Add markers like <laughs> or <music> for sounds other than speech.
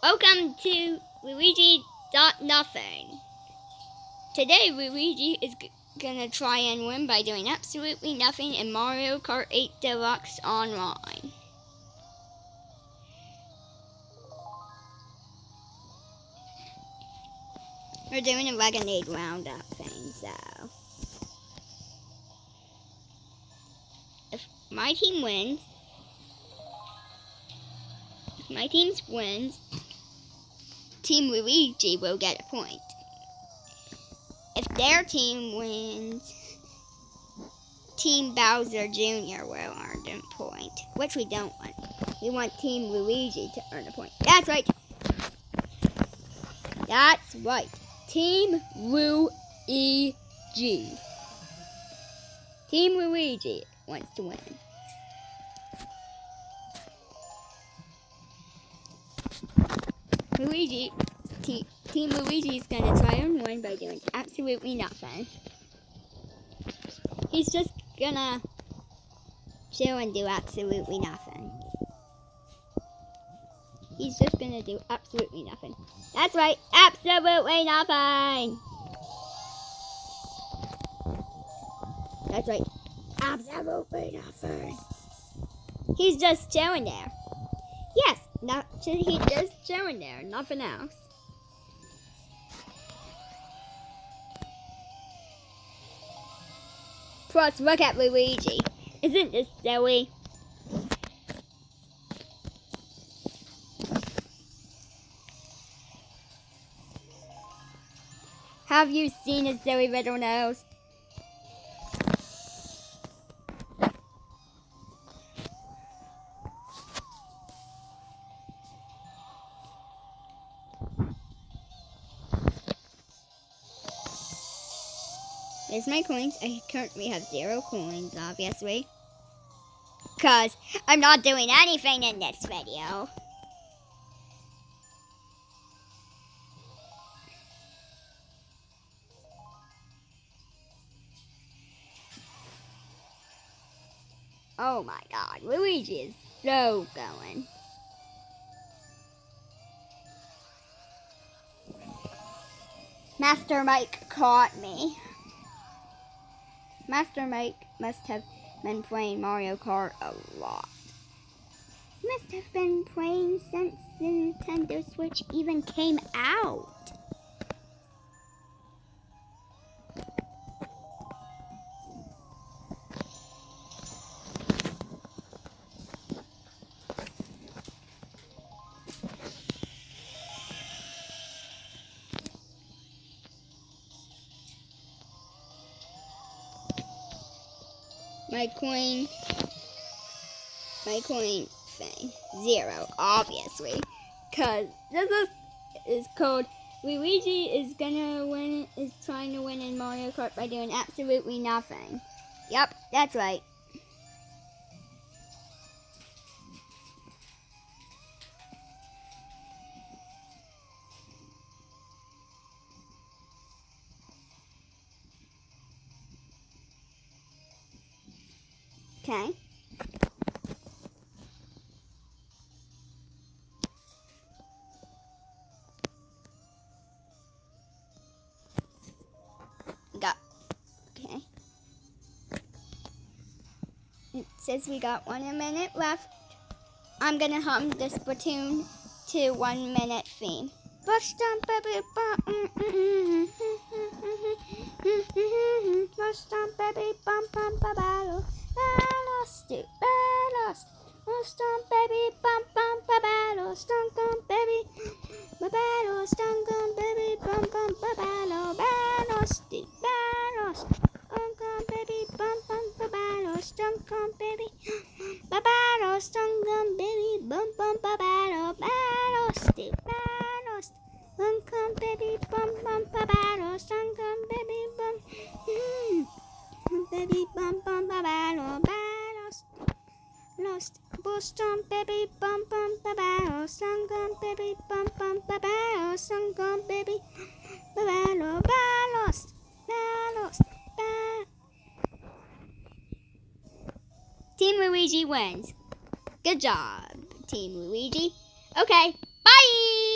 Welcome to Luigi Dot Nothing. Today, Luigi is gonna try and win by doing absolutely nothing in Mario Kart 8 Deluxe Online. We're doing a Lemonade Roundup thing, so. If my team wins, if my team wins, Team Luigi will get a point. If their team wins, Team Bowser Jr. will earn a point, which we don't want. We want Team Luigi to earn a point. That's right. That's right. Team Luigi. Team Luigi wants to win. Luigi, te- Team Luigi is gonna try and win by doing absolutely nothing. He's just gonna chill and do absolutely nothing. He's just gonna do absolutely nothing. That's right, absolutely nothing. That's right, absolutely nothing. He's just chilling there. Yes, not <laughs> he's just chilling there, nothing else. Plus, look at Luigi. Isn't this silly? Have you seen his silly little nose? There's my coins. I currently have zero coins, obviously. Because I'm not doing anything in this video. Oh my god, Luigi is so going. Master Mike caught me. Master Mike must have been playing Mario Kart a lot. Must have been playing since the Nintendo Switch even came out. My coin, my coin thing, zero, obviously, because this is, is code Luigi is gonna win, is trying to win in Mario Kart by doing absolutely nothing. Yep, that's right. Okay. Got okay. It says we got one minute left. I'm gonna hum the Splatoon 2 one minute theme. Bust on baby bum Bust on baby bum bum ba ba lost it, lost. Lost on baby, bum bum ba battle, stunk on baby, ba battle, stunk on baby, bum bum ba battle, lost it, lost. Stunk on baby, bum bum ba battle, stunk on baby, ba battle, stunk on baby, bum bum ba battle, Boston, baby, bum bum ba battle, sung on baby, bum bum ba battle, sung on baby, ba battle, ba lost, ba lost, oh, oh, ba. Team Luigi wins. Good job, Team Luigi. Okay, bye!